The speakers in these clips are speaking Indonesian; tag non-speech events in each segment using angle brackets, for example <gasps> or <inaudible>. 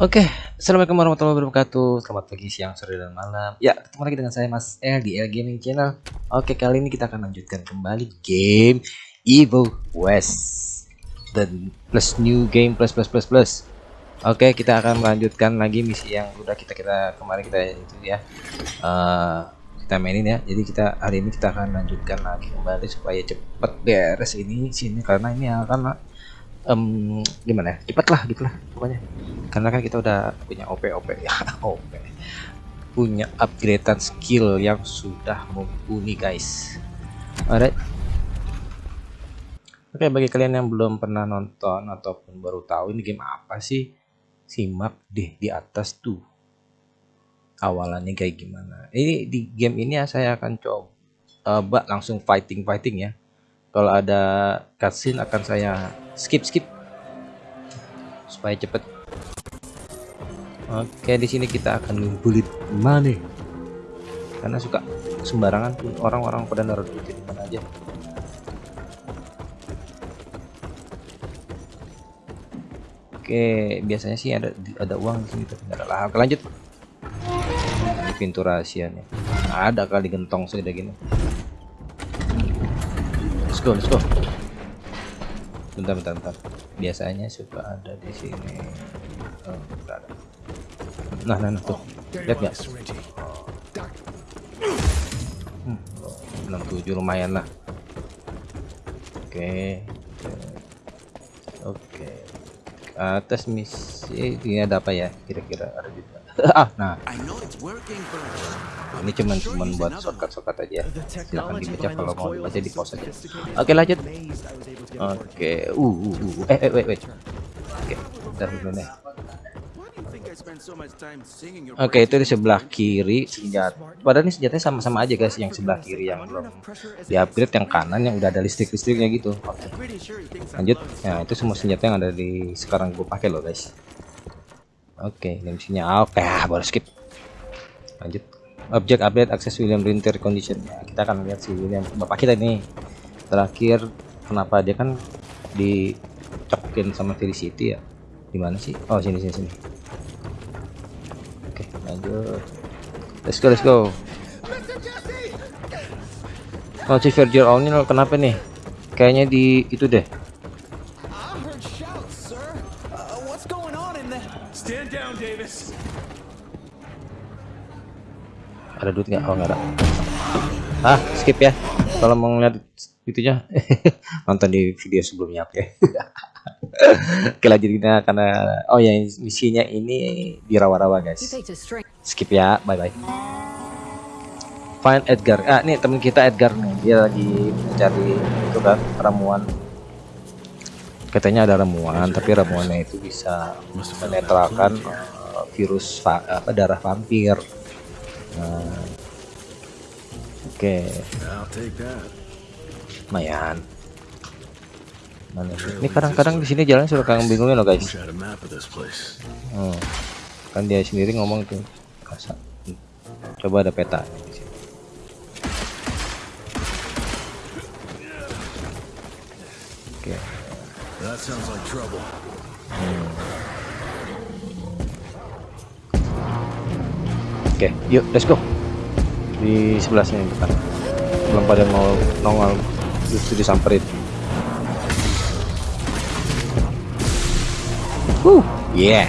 Oke, assalamualaikum warahmatullahi wabarakatuh. Selamat pagi, siang, sore, dan malam. Ya, ketemu lagi dengan saya Mas L di L Gaming Channel. Oke, kali ini kita akan lanjutkan kembali game Evil West dan plus new game plus plus plus plus. Oke, kita akan melanjutkan lagi misi yang udah kita kita kemarin kita itu ya. Uh, kita mainin ya. Jadi kita hari ini kita akan lanjutkan lagi kembali supaya cepet beres ini sini karena ini akan um, gimana ya? Cepet lah gitu lah pokoknya. Karena kan kita udah punya OP OP <laughs> ya OP punya upgradean skill yang sudah mumpuni guys. Alright. Oke bagi kalian yang belum pernah nonton ataupun baru tahu ini game apa sih? Simak deh di atas tuh. Awalannya kayak gimana. Ini di game ini ya saya akan coba langsung fighting fighting ya. Kalau ada cutscene akan saya skip skip. Supaya cepet. Oke di sini kita akan ngumpulin money. Karena suka sembarangan tuh orang-orang pada naruh duit di mana aja. Oke biasanya sih ada ada uang di sini tapi nggak ada lah oke lanjut. Pintu rahasianya ada kali gentong sudah gini. Let's go let's go bentar bentar bentar. Biasanya suka ada di sini. Oh, nah nah nah tuh. Lihat nggak? Hmm, 67 lumayan lah. Oke. Oke. Atas misi ini ada apa ya? Kira-kira ada juga. <laughs> Ah nah ini cuman cuman buat shortcut-shortcut aja silahkan dibaca kalau mau dibaca di pause aja oke lanjut oke uh, uh, uh. eh eh wait wait oke bentar dulu nih Oke itu di sebelah kiri senjata. Padahal ini senjatanya sama-sama aja guys. Yang sebelah kiri yang belum di upgrade, yang kanan yang udah ada listrik-listriknya gitu. Oke. Lanjut. Nah itu semua senjata yang ada di sekarang gue pakai loh guys. Oke, ini misinya oke, ah, baru skip. Lanjut. Object update akses William Rinter condition. Ya, kita akan lihat si William bapak kita ini terakhir kenapa dia kan dicokin sama Felicity ya. Di mana sih? Oh, sini sini sini. Oke, lanjut. Let's go, let's go. Oh, si Virgil O'Neill kenapa nih? Kayaknya di itu deh. Ada duit nggak? Oh nggak ada. Ah skip ya. Kalau mau ngeliat itunya <laughs> nonton di video sebelumnya oke. Okay. <laughs> oke lanjut kita karena oh ya misinya ini di rawa-rawa guys skip ya bye bye find Edgar. Ah ini temen kita Edgar nih. Dia lagi mencari itu kan ramuan. Katanya ada ramuan tapi ramuannya itu bisa menetralkan uh, virus apa darah vampir Nah. Oke. Okay. Lumayan. Mana Ini kadang-kadang di sini jalan suka kang bingungin loh guys. Oh. Kan dia sendiri ngomong tuh. Kasa. Coba ada peta Oke. Okay. Hmm. Oke, okay, yuk let's go. Di sebelah sini depan. Belum pada mau nongol justru disamperin. Uh, yeah.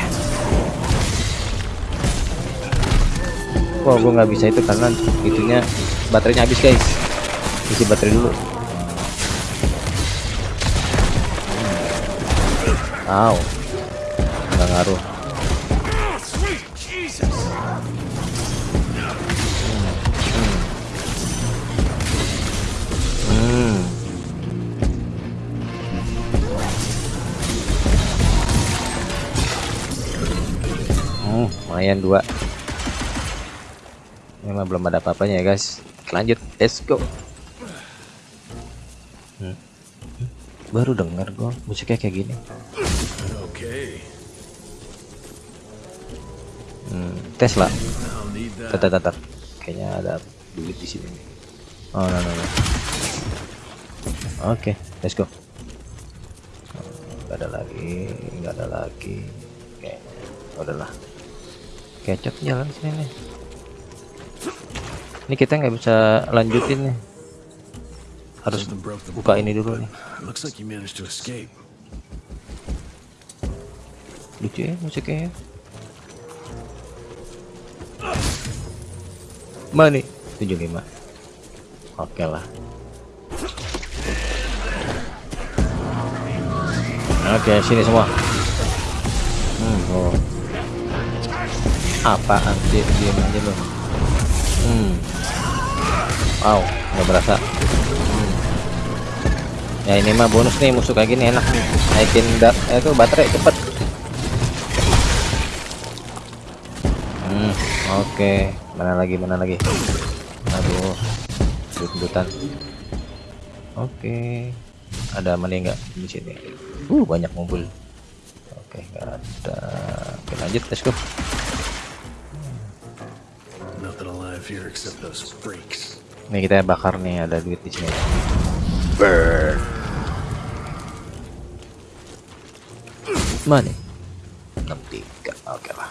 Wah, gue nggak bisa itu karena itunya baterainya habis guys. Isi baterai dulu. Wow, nggak ngaruh. Lumayan dua. Memang belum ada apa-apanya ya guys. Lanjut let's go. Hmm. baru dengar gue musiknya kayak gini. Hmm, tes lah tatar tatar kayaknya ada duit di sini. Oh no no no. Oke okay, let's go. Nggak ada lagi nggak ada lagi. Kayaknya udahlah kecot jalan sini nih. Ini kita nggak bisa lanjutin nih. Harus buka ini dulu nih. Lucu ya musiknya ya. mana nih? 75 oke lah. Oke sini semua. Hmm, oh. Apaan sih diam aja lo hmm. wow nggak berasa. Hmm. ya ini mah bonus nih musuh kayak gini enak nih. Naikin eh, itu baterai cepet. Hmm, oke. Mana lagi mana lagi? Aduh dut-dutan oke. Ada mana nggak di sini? Uh banyak mobil. Oke nggak ada. Oke lanjut let's go here except those freaks. Nih kita bakar nih ada duit di sini. Burn. Money. 63. Oke lah.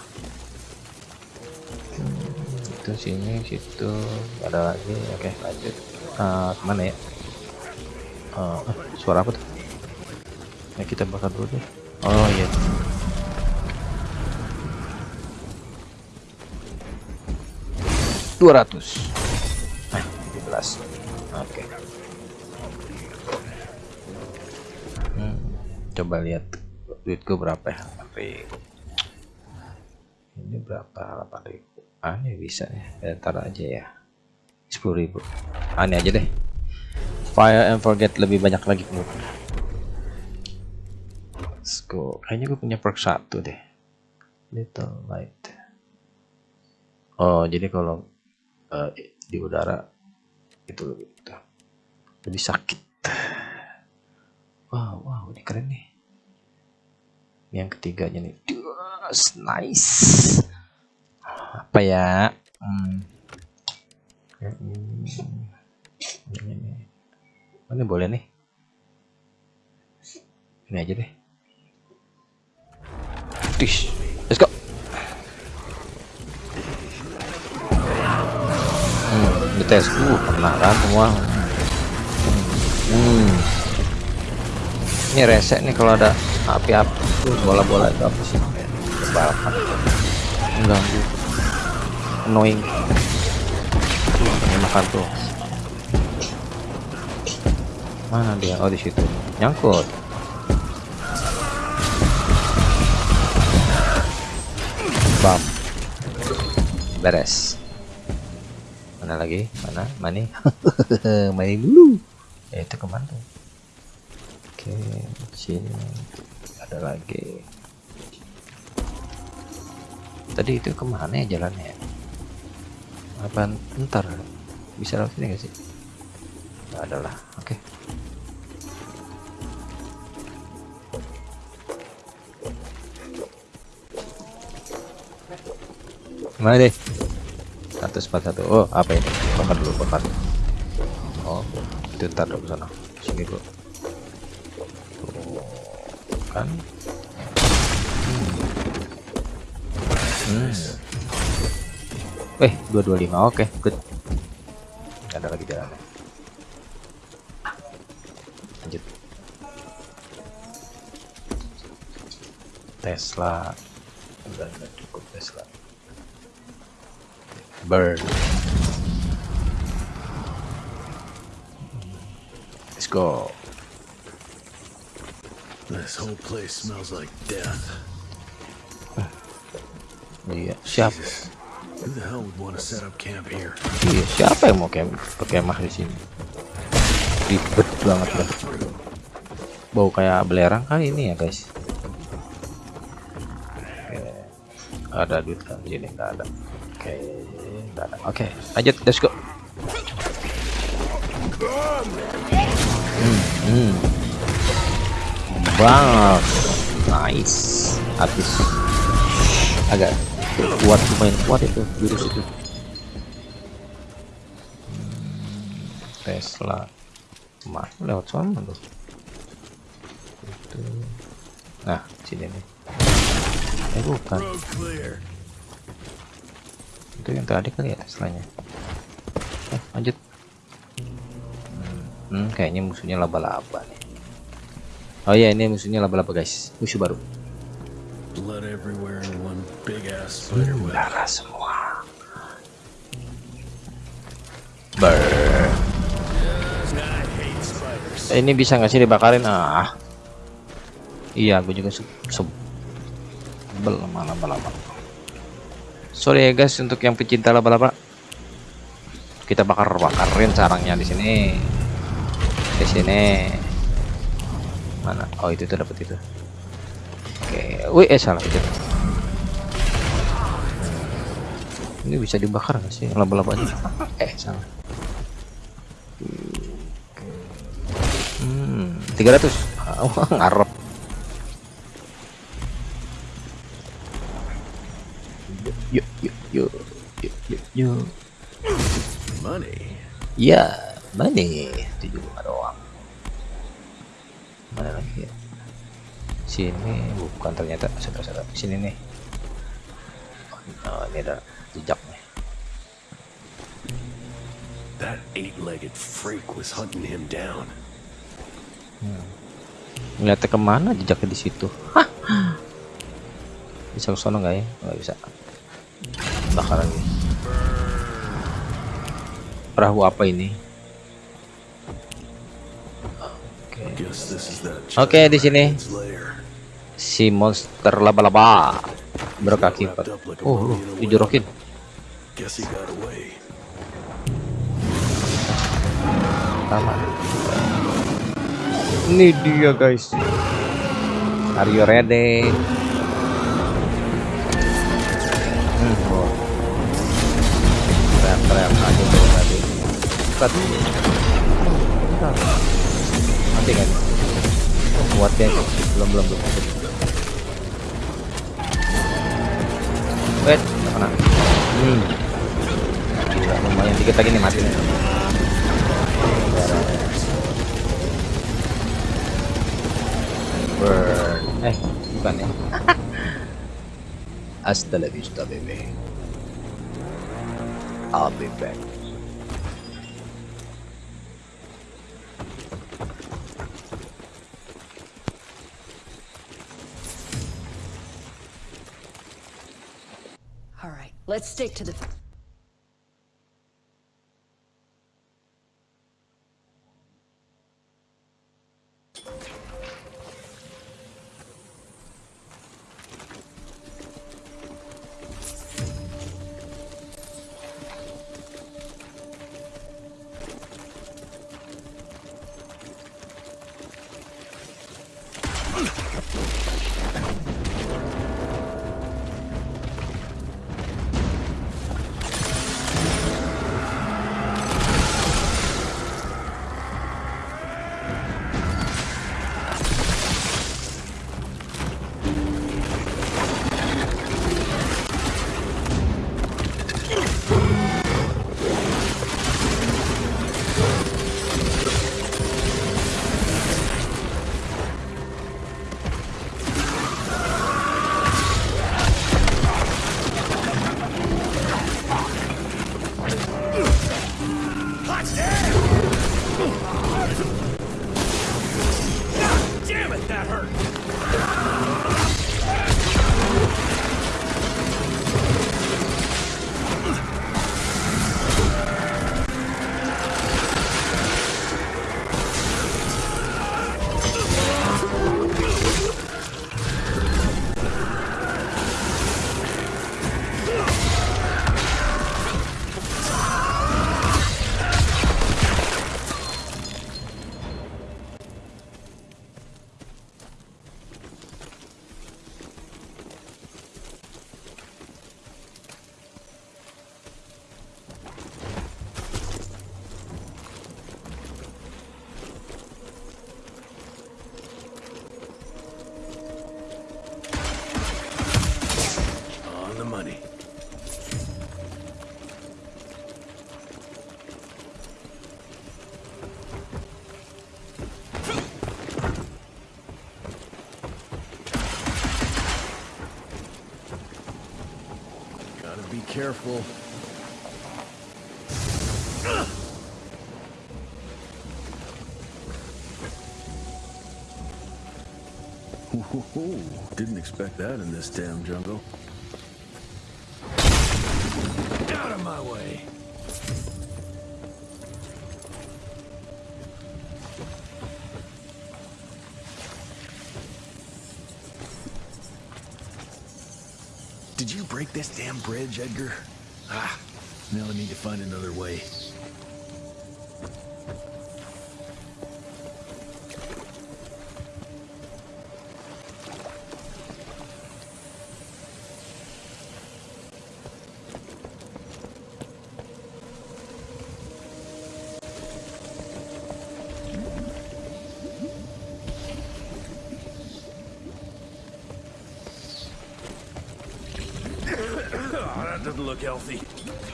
Hmm, itu sini situ ada lagi. Oke, okay, lanjut. Eh, uh, mana ya? Uh, suara apa tuh? Nah, kita bakar dulu deh. Oh iya. Yeah. 200 17 nah, oke. Okay. hmm, coba lihat duitku berapa ya? Ini berapa? 8000 ah ini bisa ya. Eh, Ntar aja ya. 10.000 ah ini aja deh. Fire and forget lebih banyak lagi kemudian. Let's go. Kayaknya gue punya perk 1 deh. Little light. Oh jadi kalau eh, di udara. Itu lebih lebih sakit. Wow wow ini keren nih. Yang ketiganya nih. Yes, nice. Apa ya? Hmm. Ini boleh nih? Ini aja deh. Let's go dites uh pernah kan semua. Hmm. ini resek nih kalau ada api-api bola-bola itu apa sih? Balapan mengganggu. Annoying. Ini makan tuh. Mana dia? Oh di situ. Nyangkut. Bam. Beres. Mana lagi mana mani <laughs> mani dulu. Ya itu ke mana tuh? Oke sini. Ada lagi. Tadi itu ke mana ya jalannya? Apa ntar? Bisa lewat sini gak sih? Nggak ada lah. Oke. Mana deh 141 oh apa ini? Bakar dulu bakar oh itu ntar dulu sana. Sini dulu Tuh, kan? Hmm. eh 225 oke good. Nggak ada lagi jalannya. Lanjut. Tesla. Udah cukup Tesla burn let's go This whole place smells like death. iya siap Jesus. Who the hell would want to set up camp here? iya siapa yang mau kem kemah di sini ribet banget dah bau kayak belerang kali ini ya guys Oke. ada duit kan di sini nggak ada oke oke lanjut let's go. Hmm, hmm. banget nice. Habis. Agak kuat lumayan kuat itu virus itu. Tesla. Mah lewat sana tuh itu. Nah sini nih. Eh bukan. Itu yang tadi kali ya setelahnya. Eh lanjut. Hmm, kayaknya musuhnya laba-laba nih. Oh iya ini musuhnya laba-laba guys. Musuh baru. Blood everywhere in one big ass spider web. Darah semua. Ber. Eh, ini bisa nggak sih dibakarin? Ah. Iya, gue juga se sebel sama laba-laba. Sorry ya guys untuk yang pecinta laba-laba. Kita bakar-bakarin sarangnya di sini. Di sini. Mana? Oh, itu tuh dapat itu. Oke, wih eh salah itu. Ini bisa dibakar nggak sih laba-labanya? Eh, salah. Hmm, 300. Oh, <laughs> ngarep. Yuk, yuk, yuk, yuk, yuk, yuk. Money. Ya, mana? Tujuh lima doang. Mana lagi ya? Sini bukan ternyata saudara-saudara. Sini nih. Oh, ini ada jejaknya. That eight-legged freak was hunting him down. Ngeliatnya ke mana jejaknya di situ? Hah? Bisa ke sono nggak ya? Nggak bisa. Bakar lagi. Perahu apa ini? Oke. That. Oke, di sini si monster laba-laba berkaki empat. Oh, lu dijorokin. Sama. Ini dia guys. Are you ready? Hmm, oh. Tadi. Mati kan? Kuat ya? Belum belum belum. Wait, nggak kena. Hmm. Gila, lumayan dikit lagi nih mati nih. Burn. Eh, bukan ya. <laughs> Hasta la vista, baby. I'll be back. Right, let's stick to the. Careful. Whoa, didn't expect that in this damn jungle. This damn bridge, Edgar? Ah, now I need to find another way.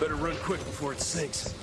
Better run quick before it sinks.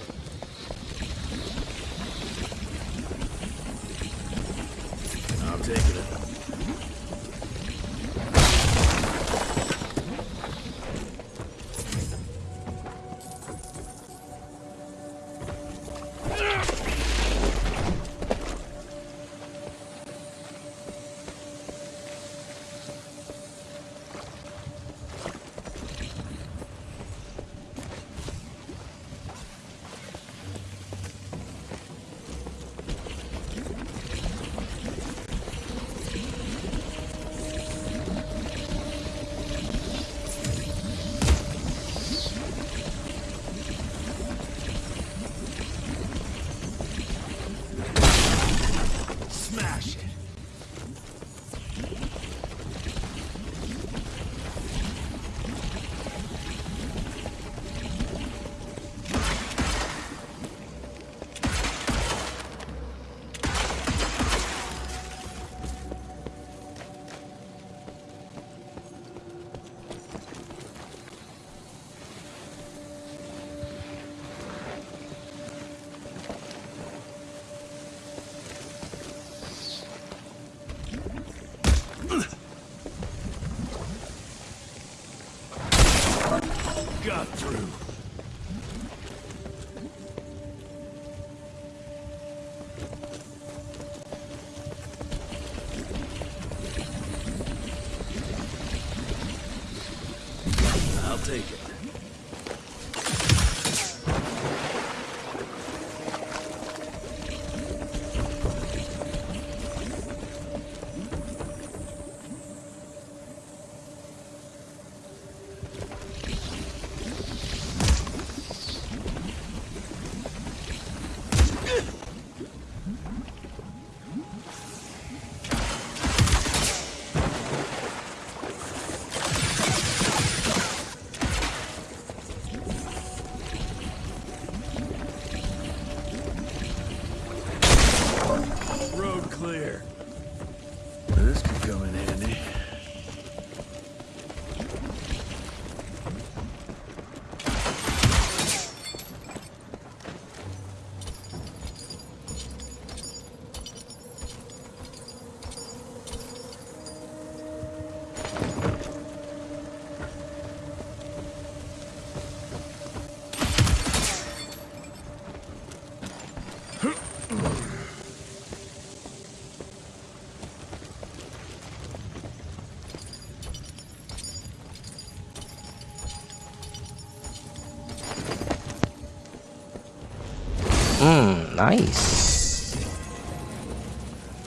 Nice.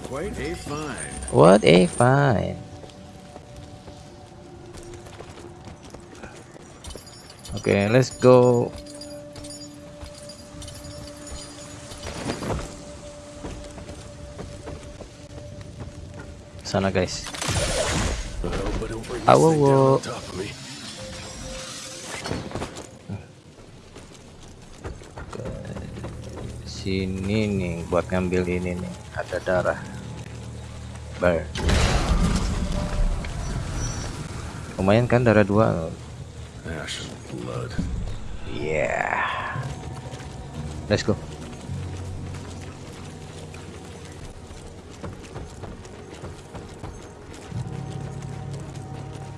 Quite a find. What a find. Okay, let's go. Sana guys. I Sini nih buat ngambil ini nih. Ada darah. Bar. Lumayan kan darah dua. Yeah. Let's go.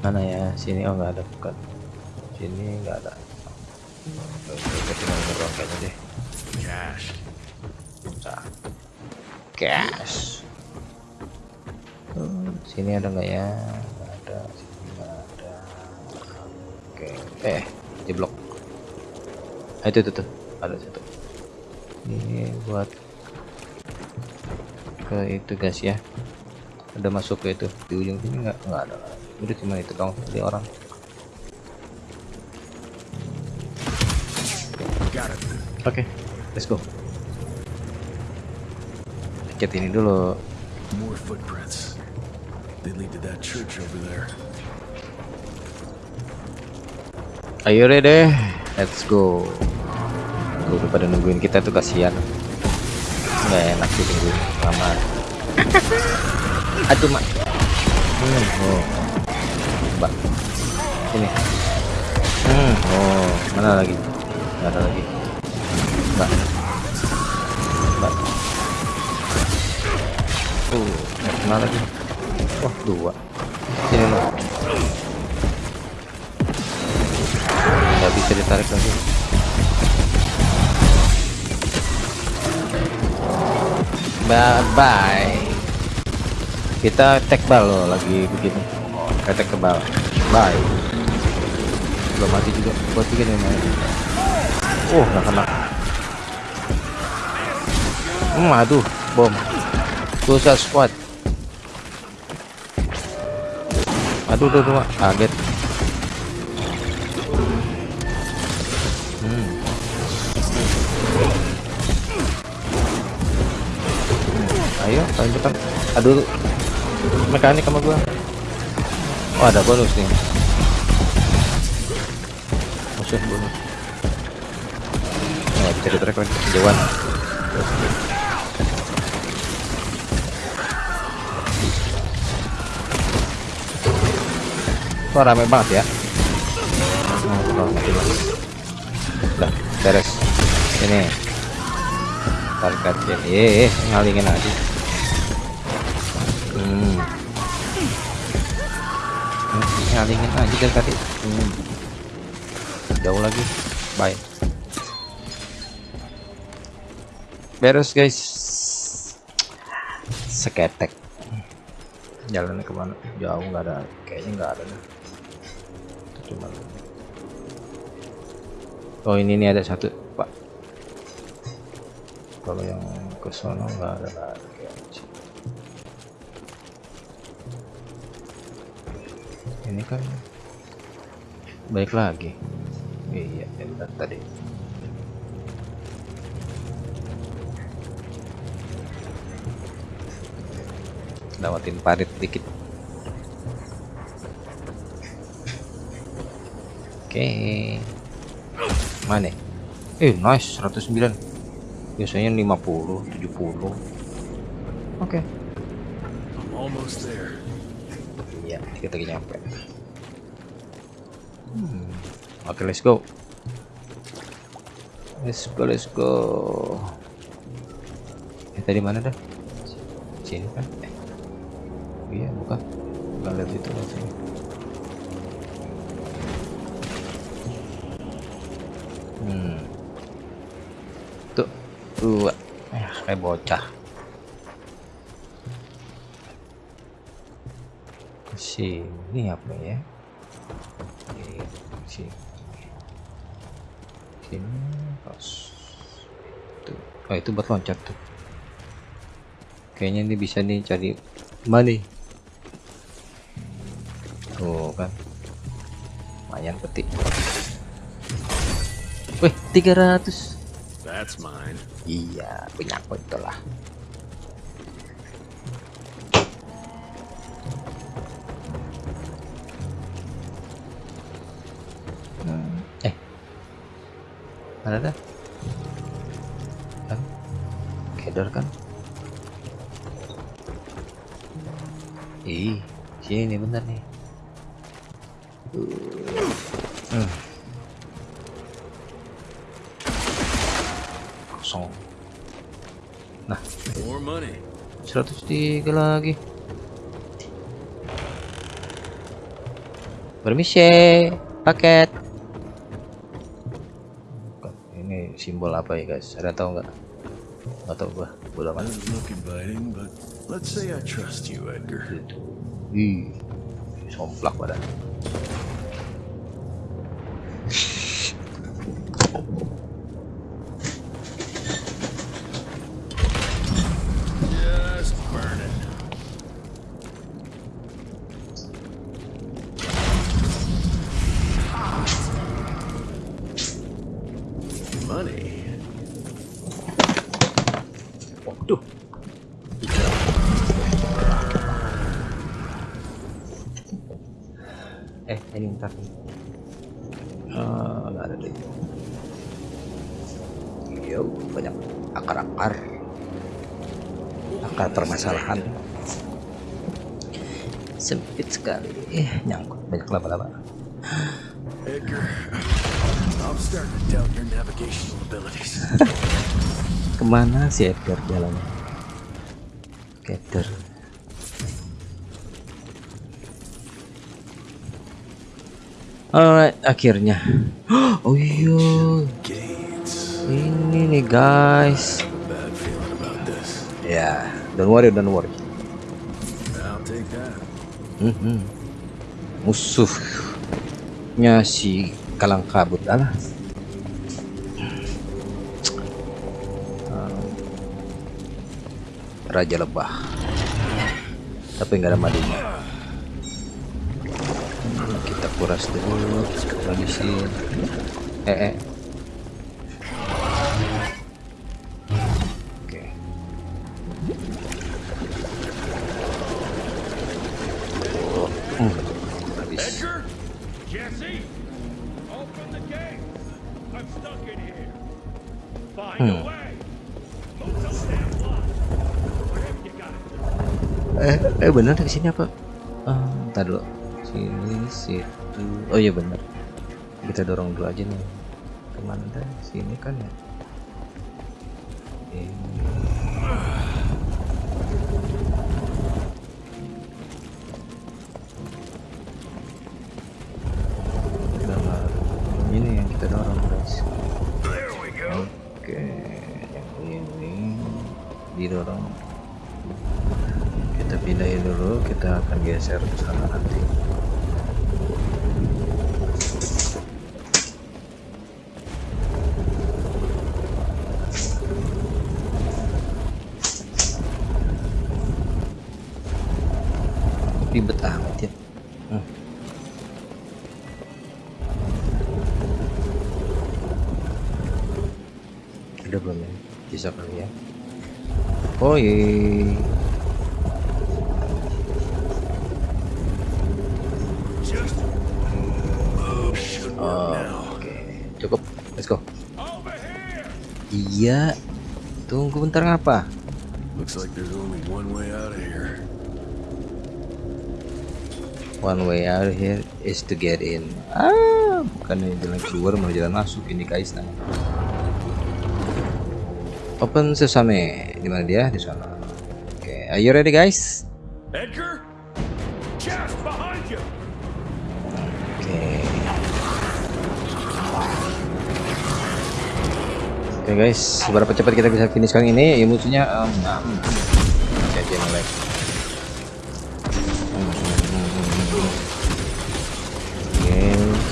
Mana ya? Sini oh nggak ada bukan. Sini nggak ada. Oke, tinggal deh. Cash. Hmm, sini ada nggak ya? Nggak ada. Sini nggak ada. Oke. Eh, di blok. Ah, itu, itu tuh. Ada satu. Ini buat ke itu guys ya. Ada masuk ke itu di ujung sini nggak nggak ada. Udah cuma itu dong. Jadi orang. Oke, let's go. Cek ini dulu. More footprints. They lead to that church over there. Ayo deh, let's go. Tuh, udah pada nungguin kita tuh kasihan. Nggak enak sih tungguin lama. <laughs> Aduh mak. Hmm, oh. Mbak, ini. Hmm, oh, mana lagi? Nggak ada lagi. Mbak. Kena lagi. Wah, dua. Sini loh. nggak bisa ditarik lagi. Bye bye. Kita tag bal lagi begini. Kita tag ke bye. Belum mati juga. Buat tiga nih main oh nggak kena. Hmm aduh bom. Susah squad aduh aduh, aduh kaget Hmm. Hmm, Ayo, paling depan. Aduh, mekanik sama gua. Oh, ada bonus nih. Musuh bonus. Nah, bisa ditarik lagi kejauhan. Wah, rame banget ya. Oh, udah, beres. Ini. Kacil eh, eh ngalingin aja hmm. ngalingin aja dari tadi. Hmm. jauh lagi. Bye. Beres guys. Seketek. Jalannya ke mana? Jauh nggak ada. Kayaknya nggak ada dah. Cuma Oh ini nih ada satu pak. Kalau yang ke sono nggak ada lagi. Ini kan baik lagi. Iya, yang tadi. Lewatin parit dikit. Oke. Mana? Eh, nice 109. Biasanya 50, 70. Oke. I'm almost there. Iya, dikit lagi nyampe. Hmm. Oke, let's go. Let's go, let's go. Eh, tadi mana dah? Sini kan? Eh. Iya, bukan. Bukan lihat itu sini. Hmm. Tuh, dua. Eh, kayak bocah. Sini apa ya? Sini. Sini pas. Tuh. Oh, itu buat loncat tuh. Kayaknya ini bisa nih cari money. Tuh kan. Lumayan petik. Wih, 300. That's mine. Iya, punya aku itulah. Hmm, Eh, mana dah? Kan? Kedor kan? tiga lagi. Permisi paket. Ini simbol apa ya guys? Ada tahu nggak? Nggak tahu gua. Bodoh amat. Let's say I trust you Edgar. Ih, somplak badan. Waduh eh ini ntar nih. Ah, nggak ada deh yo banyak akar-akar. Akar permasalahan. Sempit sekali. Eh nyangkut. Banyak laba-laba Edgar, I'm starting to doubt your navigational abilities. <laughs> ke mana si Edgar jalannya Edgar Alright, akhirnya. <gasps> Oh iya, ini nih guys. Ya, don't worry, don't worry. That. Mhm. Musuhnya si Kalang Kabut alah. Raja Lebah. Tapi nggak ada madunya. Kita kuras dulu, habisin. Eh, eh. Bener di sini apa? Ah ntar dulu. Sini situ. Oh iya bener. Kita dorong dulu aja nih. Ke mana sini kan ya geser ke sana nanti. Ribet amat ya. Hmm. Ada belum ya? Bisa kali ya. Oh iya. Iya. Tunggu bentar ngapa? Looks like there's only one way out of here. One way out here is to get in. Ah, bukan jalan keluar malah jalan masuk ini guys nah. Open sesame. Di mana dia? Di sana. Oke, are you ready guys? Guys, seberapa cepat kita bisa finish kali ini? Ya musuhnya um, hmm. Oke,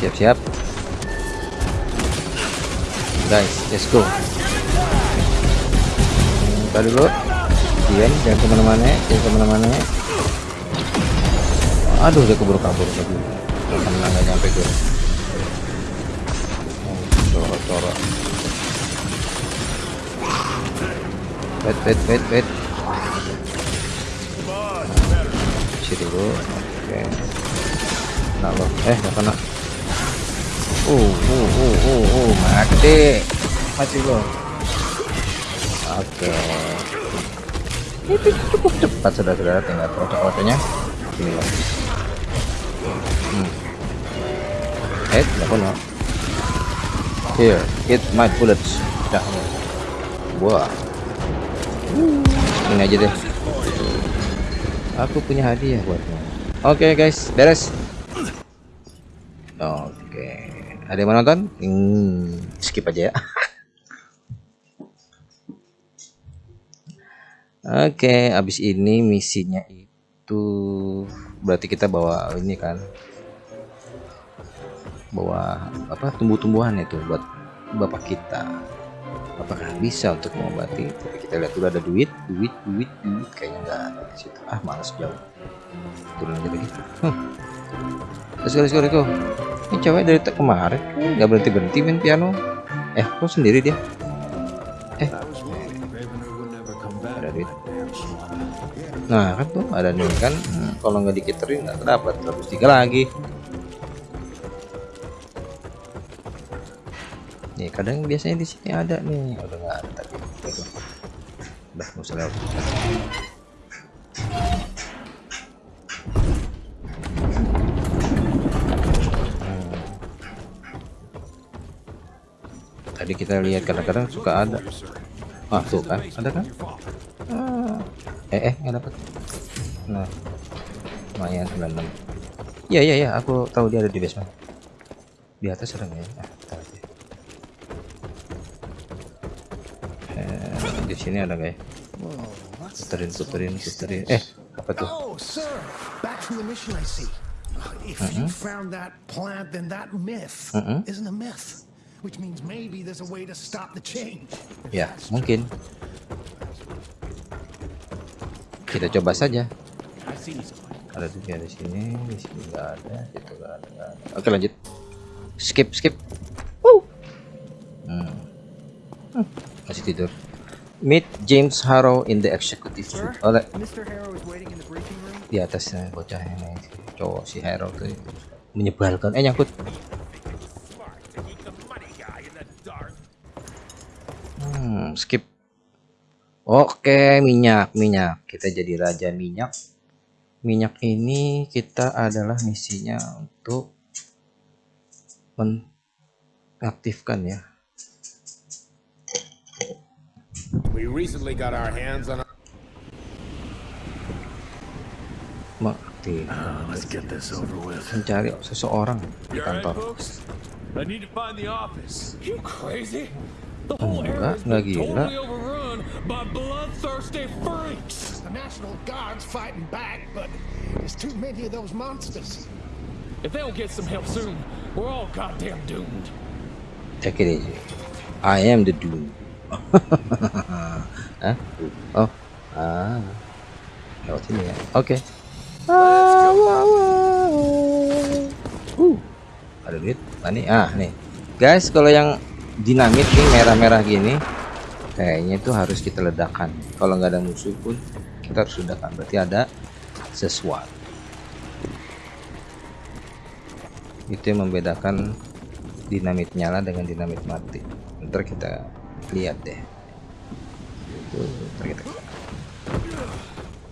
siap-siap. Guys, let's go. Kita dulu. Diam, jangan ke mana-mana, jangan ke mana-mana. Aduh, dia keburu kabur tadi. Nggak nyampe gue. Wait, wait, wait, wait. Isi dulu. Oke. Nah lo, eh nggak kena. Uh, uh, uh, uh, uh, mati, mati lo. Oke. Itu cukup cepat saudara-saudara, tinggal foto-fotonya. Ini loh. Hmm. Eh, nggak kena. Here, hit my bullets. Dah. Wah ini aja deh. Aku punya hadiah buatmu oke okay, guys. Beres. Oke. Okay. ada yang menonton hmm, skip aja ya. <laughs> Oke okay, abis ini misinya itu berarti kita bawa ini kan. Bawa apa? Tumbuh-tumbuhan itu buat bapak kita. Apakah bisa untuk mengobati? Tapi kita lihat dulu ada duit, duit, duit, duit. Kayaknya nggak ada di situ. Ah, males jauh. Turun aja lagi. Hmm. Let's go, let's go. Ini cewek dari kemarin nggak berhenti berhenti main piano. Eh, kok sendiri dia? Eh, ada duit. Nah kan tuh ada nih kan hmm, kalau nggak dikiterin nggak dapat terus tiga lagi. Nih kadang biasanya di sini ada nih udah nggak ada tapi udah nggak usah lewat. Hmm. Tadi kita lihat kadang-kadang suka ada. Ah tuh kan ada kan? Ah. Eh eh nggak dapat. Nah lumayan 96. Iya iya iya aku tahu dia ada di basement. Di atas nggak ya? Ah, bentar aja. Eh, di sini ada nggak ya? Puterin puterin puterin. Eh apa tuh? Oh, sir, back from the mission I see. If you found that plant, then that myth Mm-mm. isn't a myth, which means maybe there's a way to stop the change. Ya mungkin. Kita coba saja. Ada juga di sini, di sini nggak ada, itu nggak ada, ada. Oke lanjut. Skip skip. Woo. Hmm. Hmm, Masih tidur. Meet James Harrow in the executive suite. Room. di atasnya bocah ini cowok si Harrow tuh menyebalkan. Eh nyangkut. Hmm, skip. Oke, minyak, minyak. Kita jadi raja minyak. Minyak ini kita adalah misinya untuk mengaktifkan ya. We recently got our hands on a Mengaktifkan. Uh, let's get this over with. Mencari seseorang di You alright, kantor. folks? I need to find the office. You crazy? The whole Enggak, area's been nggak gila. totally overrun by bloodthirsty freaks. The National Guard's fighting back, but there's too many of those monsters. If they don't get some help soon, we're all goddamn doomed. Take it easy. I am the doom. Hah? Oh. Ah. Lewat sini ya. Oke. Ah, wah, wah. Uh. Ada duit. Nah, nih. Ah, nih. Guys, kalau yang dinamit nih merah-merah gini kayaknya itu harus kita ledakan. Kalau nggak ada musuh pun kita harus ledakan. Berarti ada sesuatu. Itu yang membedakan dinamit nyala dengan dinamit mati. Ntar kita lihat deh. Itu kita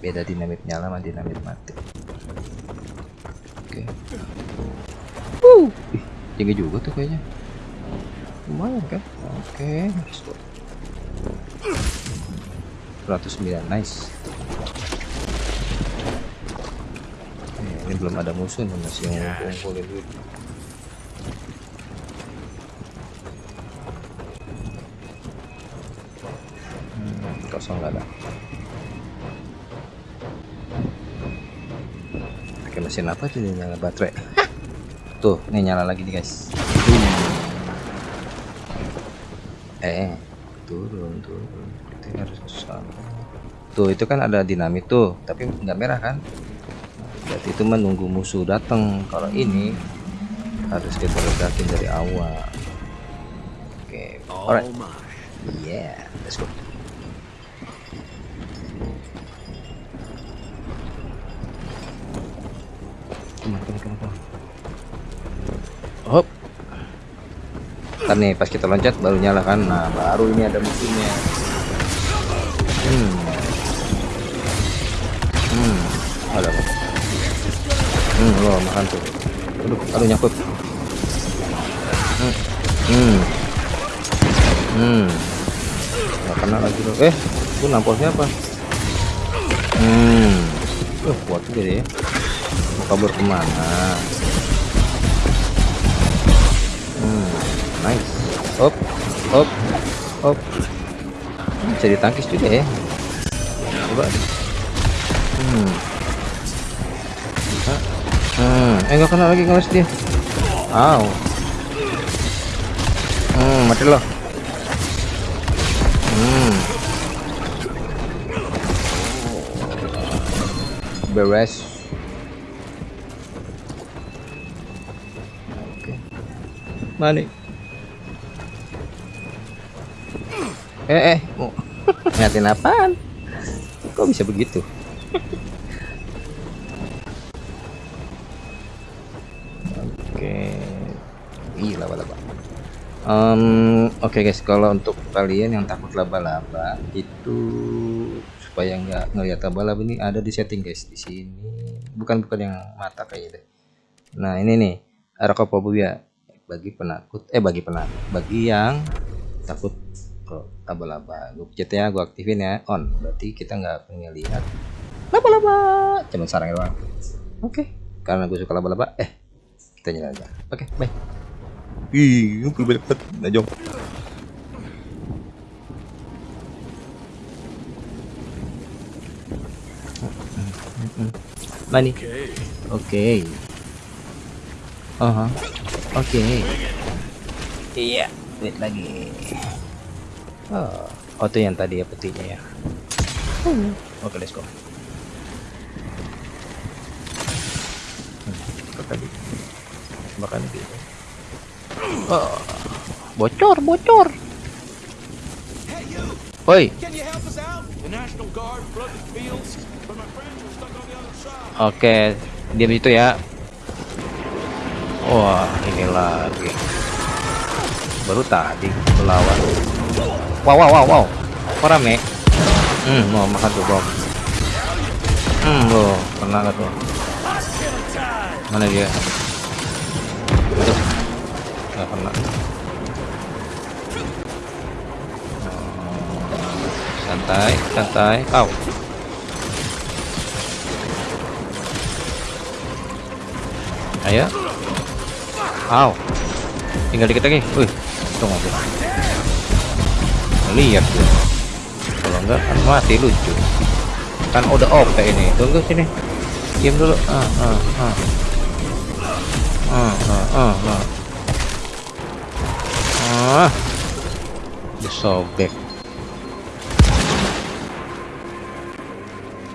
beda dinamit nyala sama dinamit mati. Oke. Uh, ih, tinggi juga tuh kayaknya. Lumayan kan? Oke, go. 109, nice. Eh, ini belum ada musuh nih masih ngumpul-ngumpulin duit. Hmm, kosong nggak ada. Pakai mesin apa tuh ini nyala baterai? Tuh, ini nyala lagi nih guys. Eh, turun, turun. Kita harus ke sana. Tuh, itu kan ada dinamit tuh, tapi nggak merah kan? Berarti itu menunggu musuh datang. Kalau ini harus kita ledakin dari awal. Oke, alright. Yeah, let's go. Come on, come on, come on, come on. Hop. Ntar nih pas kita loncat baru nyala kan. Nah, baru ini ada musuhnya. Hmm. Hmm. Ada? Hmm, lo makan tuh. Aduh, aduh nyangkut. Hmm. Hmm. Hmm. Nggak kena lagi lo. Eh, itu nampolnya apa? Hmm. Uh, kuat dia. Mau kabur ke mana? Nice. Hop, hop, hop. Bisa ditangkis juga ya. coba hmm Hah? hmm eh nggak kena lagi ngeles dia Aw. hmm mati loh hmm beres oke mana eh eh mau ngatin apaan? Kok bisa begitu? Oke. Ih laba-laba. Em, oke guys. Kalau untuk kalian yang takut laba-laba itu supaya nggak ngelihat laba-laba ini ada di setting guys di sini. Bukan bukan yang mata kayak gitu. Nah ini nih. Arakopobia bagi penakut eh bagi penakut bagi yang takut laba-laba gue pencet ya gue aktifin ya on berarti kita nggak pengen lihat laba-laba cuma sarang doang oke karena gue suka laba-laba eh kita nyala aja oke bye ih ngumpul banyak banget najong Mani. Oke. Aha. Oke. Iya, wait lagi. Oh, oh itu yang tadi ya petinya ya. Oke, let's go. Hmm, tadi? Makan gitu. Oh, bocor, bocor. Side. oke, diam itu ya. Wah, ini lagi. Baru tadi melawan. Wow, wow, wow, wow. Kok rame? Hmm, mau makan tuh bom. Hmm, loh, kena nggak tuh? Mana dia? Aduh, nggak kena. Oh, Santai, santai. Au. Ayo. Au. Tinggal dikit lagi. Wih, untung aja. Lihat tuh. Kalau enggak kan mati lucu. Kan udah OP ini. Tunggu sini. Diam dulu. Ah, ah, ah. Ah, ah, ah, ah. Ah. Disobek.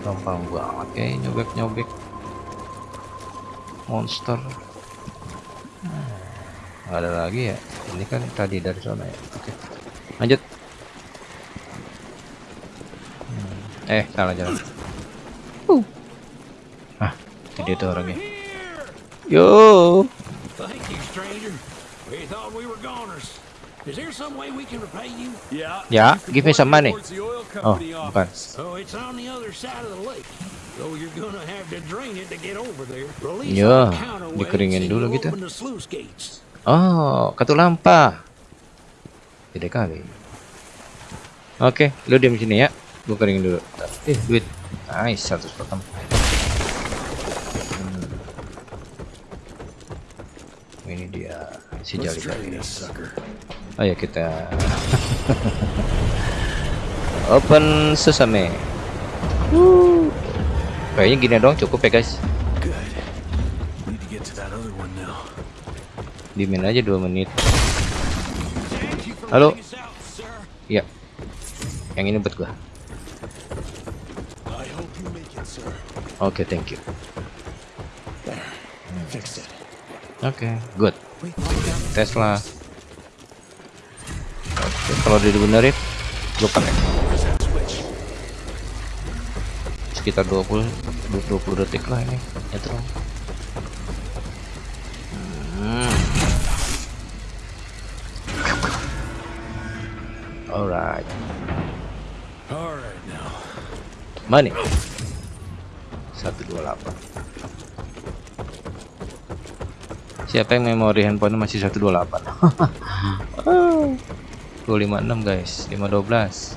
Gampang banget kayak nyobek-nyobek monster Hmm, nggak ada lagi ya ini kan tadi dari sana ya oke lanjut Hmm, eh salah jalan uh. ah itu tuh orangnya yo Thank you, stranger. We thought we were goners. Is there some way we can repay you? Yeah. ya give me some money oh bukan So it's on the other side of the lake. So you're gonna have to drain it to get over there. Release Ya, all the counterweights dikeringin dulu gitu. Oh kartu lampa gede kali oke lu diam sini ya gua keringin dulu. Eh duit. Nice 100 potong. Hmm. ini dia si jali jali. ayo kita <laughs> open sesame. Kayaknya gini doang cukup ya guys. Good. Need to get to that other one now. dimin aja dua menit. Halo. ya yang ini buat gua I hope you make it, oke thank you Fixed it. oke good Tesla oke kalau dia dibenerin gua pakai sekitar 20 20 detik lah ini nyetrum hmm. alright All right now. Money. 128. Siapa yang memori handphone masih 128? Oh. 256 guys, 512.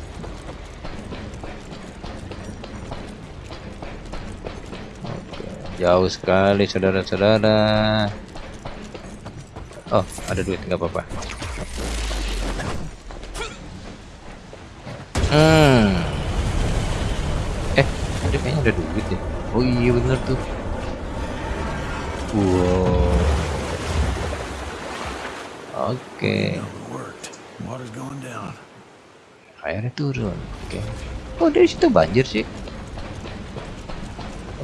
Oke, jauh sekali saudara-saudara. Oh, ada duit nggak apa-apa. Hmm. tadi kayaknya ada duit deh oh iya bener tuh. Wow. Oke. Down. airnya turun. Oke. Oh dari situ banjir sih.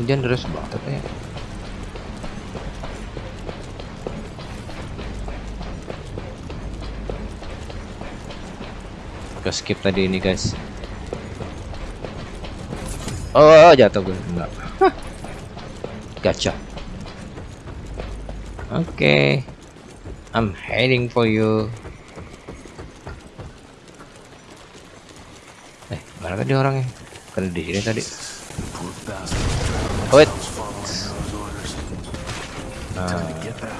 Hujan deras banget ya. Ke skip tadi ini guys. Oh jatuh gue enggak Gacor oke I'm heading for you. Eh mana tadi orangnya? Kan di sini tadi. Wait.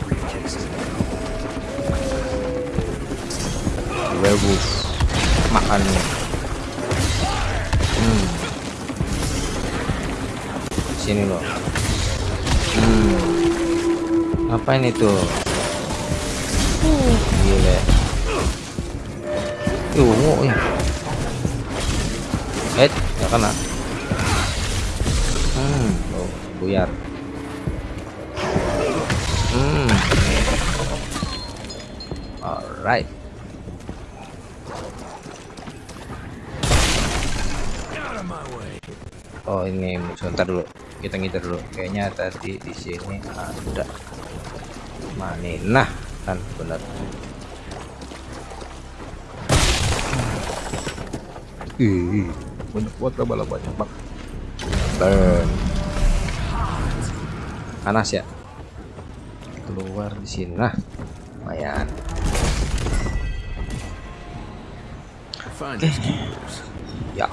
Briefcase. werewolf makan? Nih hmm. sini loh hmm. ngapain itu gila Yuh, ya. Eh, nggak kena. Hmm, oh, buyar. Hmm. Alright. Oh ini sebentar dulu kita ngider dulu. Kayaknya tadi di sini ada mana nah kan? Benar. Ih, banyak banget lah banyak banget burn. Panas ya? Keluar di sini nah lumayan. Keepers. ya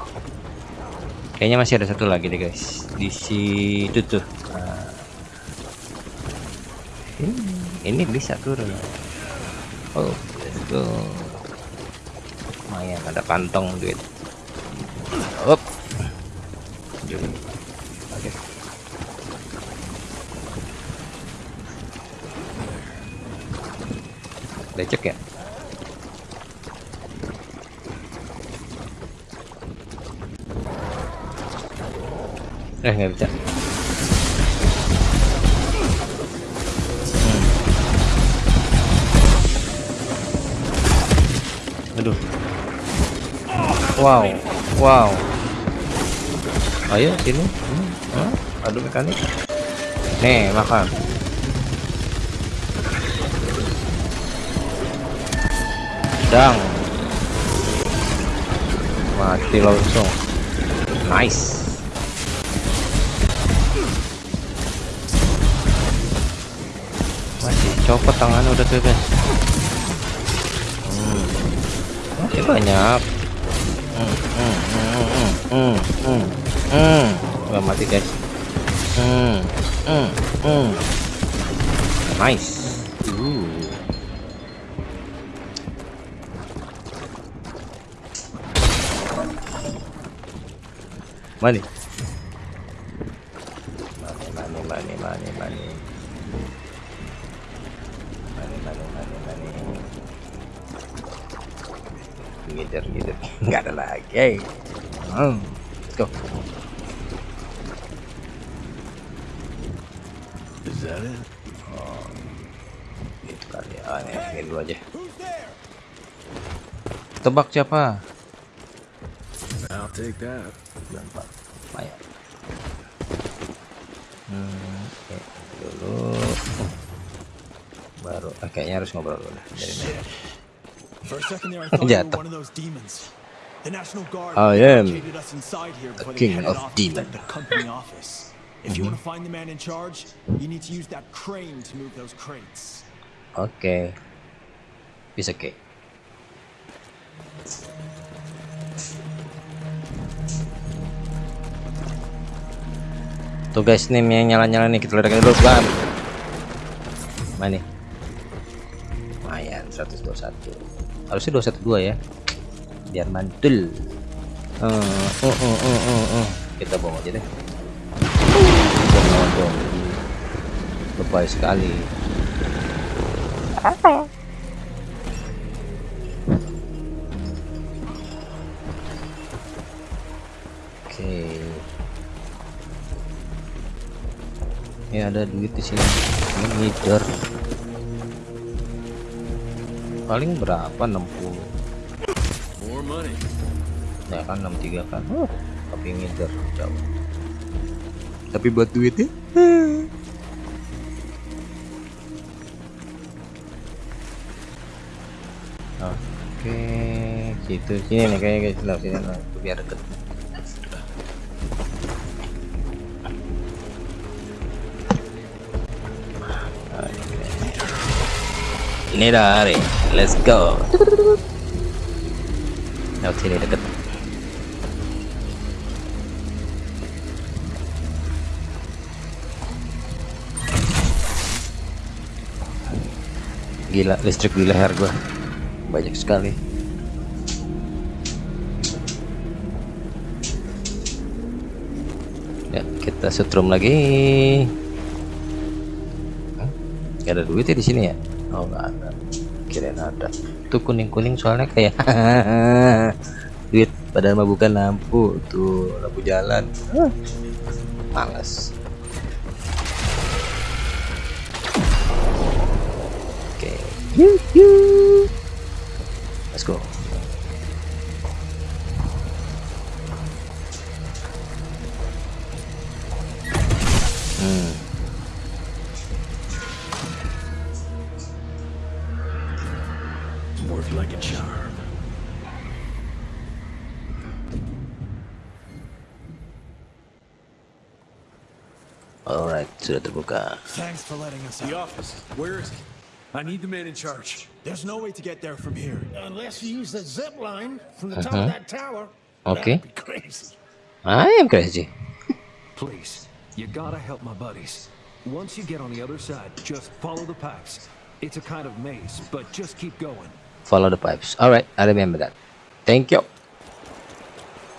kayaknya masih ada satu lagi deh guys. Di situ tuh Nah. ini, ini bisa turun. Oh let's go. Lumayan ada kantong duit. Up oke. Lecek ya nggak bisa Hmm. aduh. Wow wow. Ayo sini. Hmm. Hah? aduh mekanik. Nih makan. Dang. Mati langsung. Nice copot tangannya udah tuh guys hmm. masih banyak hmm, hmm, hmm, hmm, hmm, hmm, hmm. Udah mati guys hmm, hmm, hmm. nice. Money, It? Itu kali. Ah, nih, ini dulu aja. Tebak siapa? I'll take that. Hmm. Dulu. Baru, ah, kayaknya harus ngobrol dulu. Dari mana? Jatuh. demons. I am barricaded us inside here the king of off If you want to find the man in charge, you need to use that crane to move those crates. Oke. Bisa oke. Tuh guys, nih yang nyala-nyala nih kita ledakin dulu, bam. Mana nih? Lumayan 121. Harusnya 212 ya. Biar mantul. Uh, uh, uh, uh, uh, uh. Kita bawa aja deh. Dong. Lebay sekali. Oke. ada duit di sini ini ngider paling berapa 60 More money. ya kan 63 kan uh, tapi ngider jauh tapi buat duitnya? Oke situ sini nih kayaknya guys lah sini lah biar deket. Ini dari let's go. Lewat sini deket gila listrik di leher gua. Banyak sekali. Ya kita setrum lagi? Gak ada duit ya di sini ya? Oh nggak ada. Kirain ada. Tuh kuning kuning soalnya kayak <laughs> duit. Padahal mah bukan lampu tuh. Lampu jalan. Hah, males let's go hmm Worked like a charm. alright sudah terbuka Thanks for letting us The office. Where is it? I need the man in charge. There's no way to get there from here. Unless you use the zip line from the top Uh-huh. of that tower. Okay. Be crazy. I am crazy <laughs> Please, you gotta help my buddies. Once you get on the other side, just follow the pipes. It's a kind of maze, but just keep going. follow the pipes alright I remember that thank you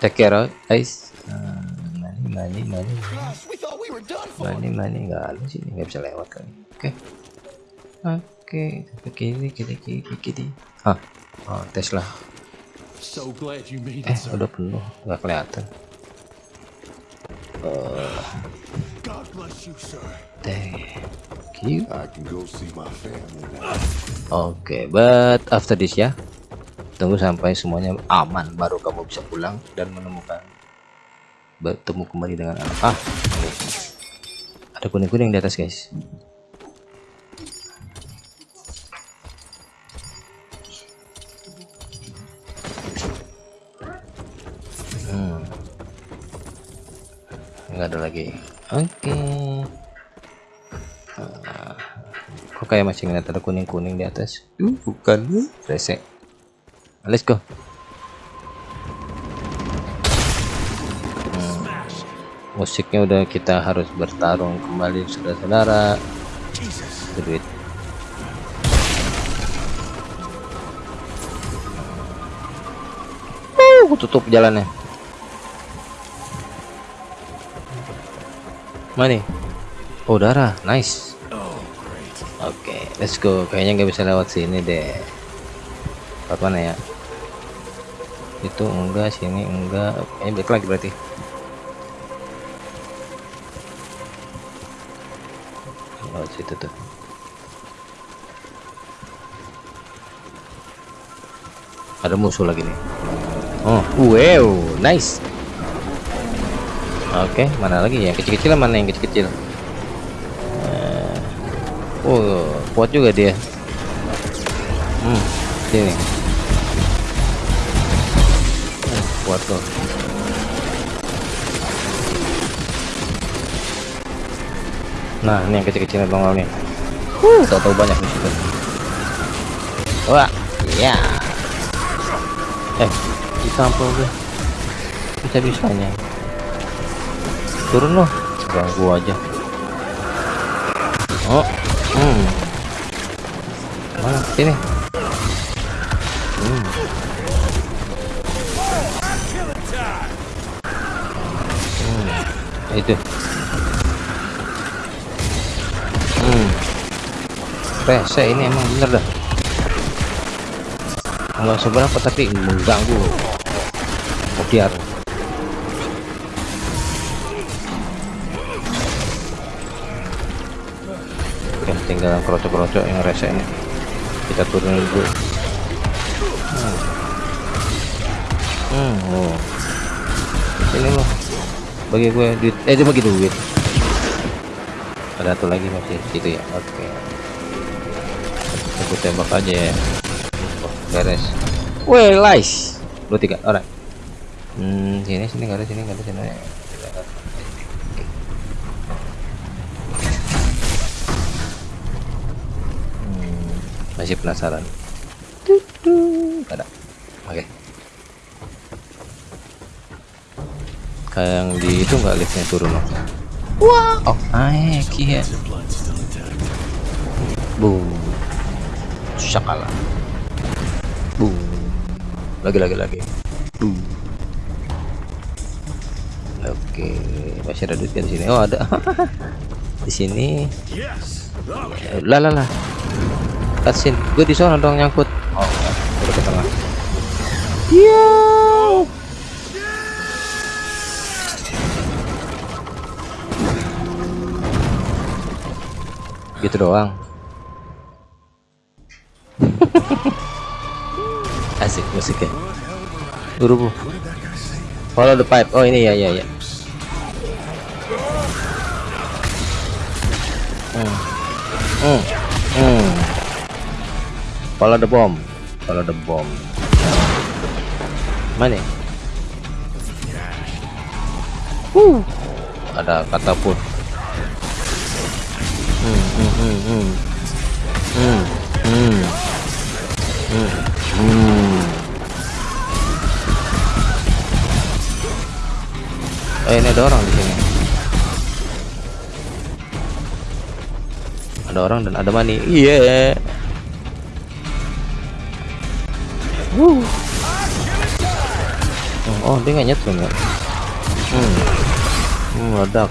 take care alright, guys uh, money money money Gosh, we thought we were done for. money money nggak ada sih nggak bisa lewat kali oke oke ke kiri kiri kiri kiri ah oh, Tesla So glad you made eh udah penuh nggak kelihatan God bless you, sir. thank you I can go see my family now. Oke, but after this ya. Tunggu sampai semuanya aman baru kamu bisa pulang dan menemukan bertemu kembali dengan anak. Ah, ada kuning-kuning di atas, guys. Ada lagi. Oke. Kok kayak masih ngeliat ada kuning-kuning di atas? Uh, bukan. Rese. Let's go. Hmm. Musiknya udah kita harus bertarung kembali saudara-saudara. Duit. Uh, tutup jalannya. Mana nih? Oh, darah. Nice. Oke, let's go. Kayaknya nggak bisa lewat sini deh. Lewat mana ya? Itu enggak, sini enggak. Oke, balik lagi berarti. Lewat situ tuh. Ada musuh lagi nih. Oh, wow, nice. Oke, mana lagi ya? Kecil-kecil mana yang kecil-kecil? Oh, kuat juga dia. Hmm, sini. Oh, kuat loh. Nah, ini yang kecil-kecil bangol nih. Huh, tahu-tahu banyak di situ. Wah, iya. Eh, ditampol gue. Bisa-bisanya. Turun loh. Ganggu aja. Oh, hmm. Mana sini? Hmm. Hmm. Itu. Hmm. Rese ini emang bener dah. Enggak seberapa tapi mengganggu. Biar. Tinggal krocok-krocok yang rese ini kita turunin dulu hmm. Hmm, oh. sini loh bagi gue duit eh dia bagi duit ada satu lagi masih situ ya oke aku tembak aja ya oh, beres Weh, nice. Lu tiga orang. Hmm, sini sini nggak ada sini nggak ada sini. Masih penasaran. Ada. Oke. Kayak yang di itu nggak liftnya turun loh. Wah, oh, naik ya. Boom. Syakala. Boom. Lagi lagi lagi. Boom. Oke, masih ada duit di sini. Oh, ada. <laughs> di sini. Lah lah lah. Cutscene. Gue di sana dong nyangkut. Oh, udah ke tengah. Iya. Gitu doang. <laughs> Asik musiknya. Buru Follow the pipe. Oh ini ya ya ya. Hmm. Hmm. Hmm. Follow the bomb. Follow the bomb. Mana? Uh. Ada katapult. Hmm, hmm, hmm, hmm. Hmm. Hmm. Hmm. Hmm. Eh ini ada orang di sini. Ada orang dan ada money. Iya. Yeah. Woo. Oh, oh dia nggak nyetrum ya. Hmm. Hmm, meledak.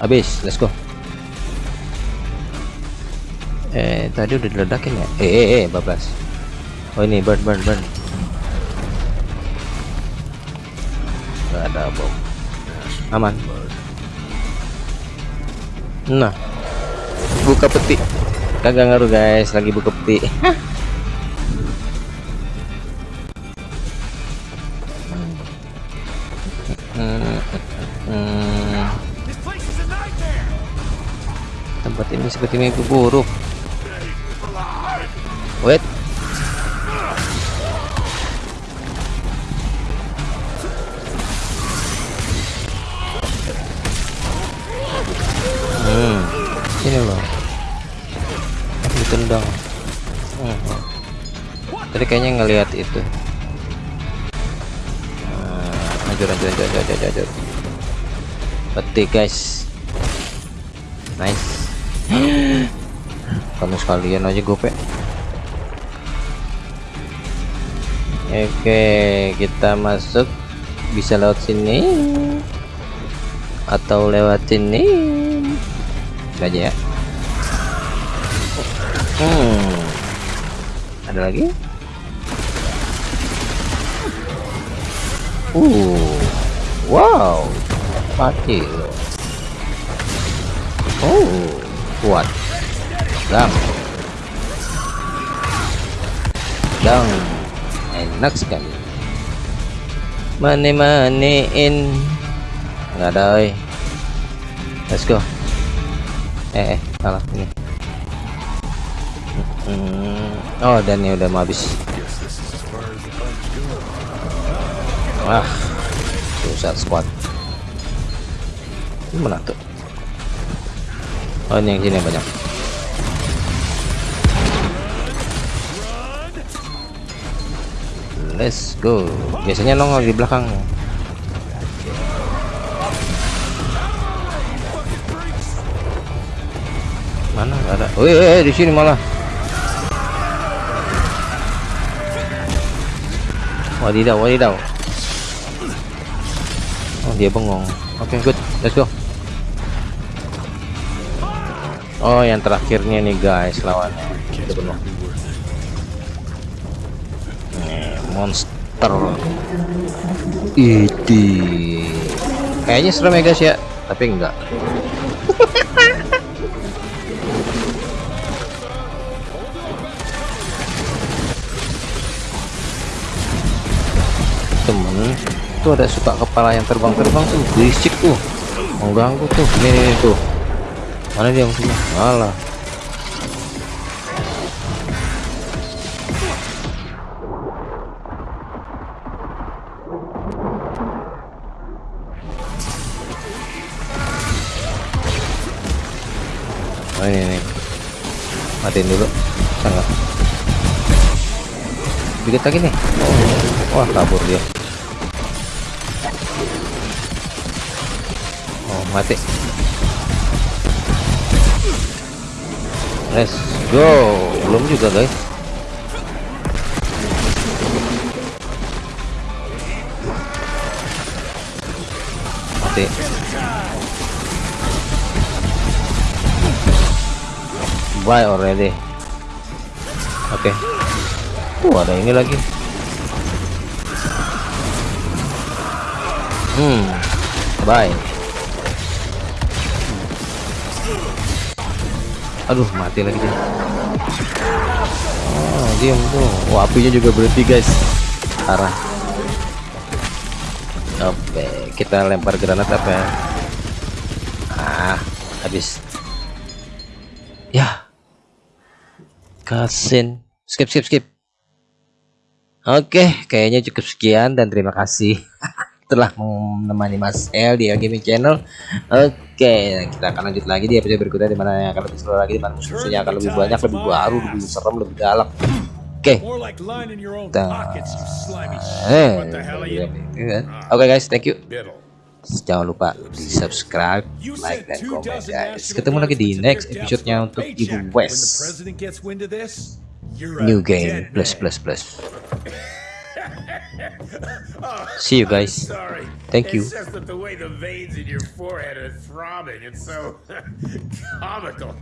Habis, let's go. Eh, tadi udah diledakin ya? Eh, eh, eh, bablas. Oh ini burn, burn, burn. Gak ada bom. Aman. Nah, buka peti. Kagak ngaruh guys, lagi buka peti. Seperti mimpi buruk. Wait. Hmm, ini loh. Ditendang. Hmm. Tadi kayaknya ngelihat itu. Hmm, Anjur, anjur, anjur, anjur, anjur, anjur. Peti guys. Nice. Kamu sekalian aja gope. Oke, kita masuk bisa lewat sini atau lewat sini. Ini aja ya. Hmm. Ada lagi? Uh. Wow. Mati loh. Oh, kuat. Dang. Dang. Enak sekali. Mane manein. Enggak ada, oi. Let's go. Eh, eh, salah ini. Hmm. Oh, dan ini udah mau habis. Wah, susah squad. Ini mana tuh? Oh, ini yang sini banyak. Let's go. Biasanya nongol di belakang. Mana ada? Oh, eh, di sini malah. Wadidaw, wadidaw. Oh, dia bengong. Oke, okay, good. Let's go. Oh, yang terakhirnya nih guys lawannya. Nih, monster. Iti. Kayaknya serem ya guys ya, tapi enggak. temen tuh ada suka kepala yang terbang-terbang tuh berisik tuh mengganggu tuh ini tuh mana dia musuhnya malah oh ini matiin dulu. Sangat dikit lagi nih. Oh, wah kabur dia. Oh mati let's go. Belum juga guys. Mati. Bye already. Oke. Okay. uh ada ini lagi. Hmm. Bye aduh mati lagi dia. Oh diam tuh. Oh apinya juga berhenti guys. Arah oke kita lempar granat apa ya? Ah habis. Ya. Kasin. Skip skip skip. Oke kayaknya cukup sekian dan terima kasih <laughs> telah menemani Mas L di L Gaming Channel. Oke, kita akan lanjut lagi di episode berikutnya di mana yang akan lebih seru lagi, di mana musuhnya akan lebih banyak, lebih baru, lebih serem, lebih galak. Oke. Kita... Eh, Oke guys, thank you. Jangan lupa di subscribe, like, dan komen guys. Ketemu lagi di next episode-nya untuk Ibu West. New game plus plus plus. <laughs> Oh, See you guys. Sorry. Thank you. It's just that the way the veins in your forehead are throbbing, it's so <laughs> comical.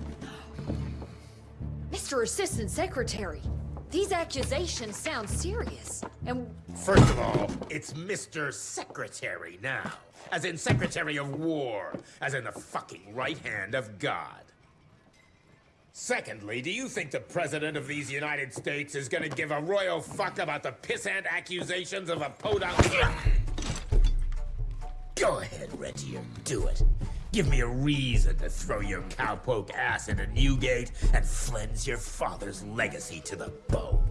Mr. Assistant Secretary, these accusations sound serious. And First of all, it's Mr. Secretary now. As in Secretary of War. As in the fucking right hand of God. Secondly, do you think the President of these United States is gonna give a royal fuck about the pissant accusations of a podunk? Go ahead, Regier, do it. Give me a reason to throw your cowpoke ass into Newgate and cleanse your father's legacy to the bone.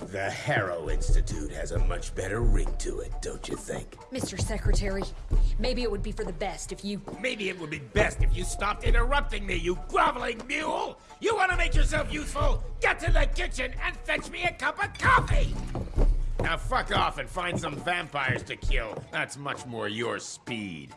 The Harrow Institute has a much better ring to it, don't you think? Mr. Secretary, maybe it would be for the best if you... Maybe it would be best if you stopped interrupting me, you groveling mule! You want to make yourself useful? Get to the kitchen and fetch me a cup of coffee! Now fuck off and find some vampires to kill. That's much more your speed.